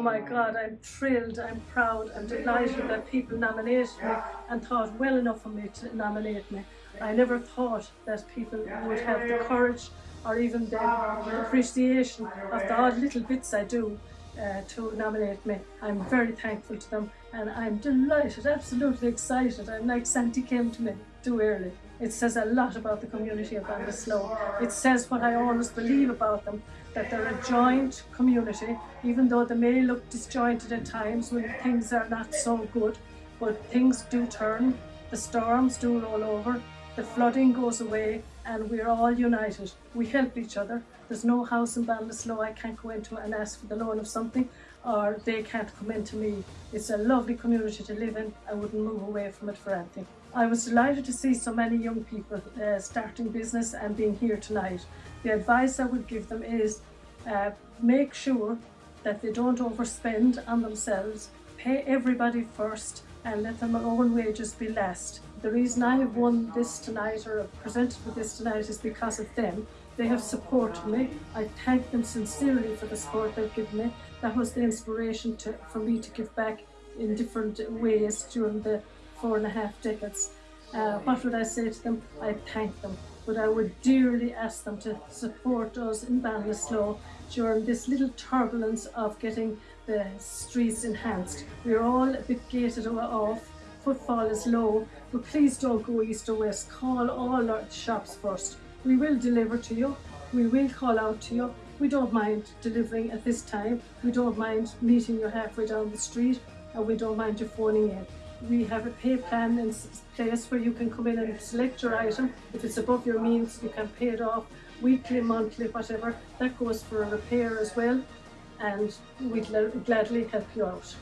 Oh my God, I'm thrilled, I'm proud, I'm delighted that people nominated me and thought well enough of me to nominate me. I never thought that people would have the courage or even the appreciation of the odd little bits I do uh, to nominate me. I'm very thankful to them and I'm delighted, absolutely excited. I'm like Santy came to me too early. It says a lot about the community of Ballinasloe. It says what I always believe about them, that they're a joint community, even though they may look disjointed at times when things are not so good, but things do turn, the storms do roll over, the flooding goes away, and we're all united. We help each other. There's no house in Ballinasloe I can't go into and ask for the loan of something, or they can't come into me. It's a lovely community to live in. I wouldn't move away from it for anything. I was delighted to see so many young people uh, starting business and being here tonight. The advice I would give them is uh, make sure that they don't overspend on themselves, pay everybody first and let their own wages be last. The reason I have won this tonight or presented with this tonight is because of them. They have supported me. I thank them sincerely for the support they've given me. That was the inspiration to, for me to give back in different ways during the four and a half decades. Uh, what would I say to them? I thank them, but I would dearly ask them to support us in Ballinasloe during this little turbulence of getting the streets enhanced. We're all a bit gated off, footfall is low, but please don't go east or west. Call all our shops first. We will deliver to you. We will call out to you. We don't mind delivering at this time. We don't mind meeting you halfway down the street and we don't mind you phoning in we have a pay plan in place where you can come in and select your item. If it's above your means, you can pay it off weekly, monthly, whatever. That goes for a repair as well, and we'd gladly help you out.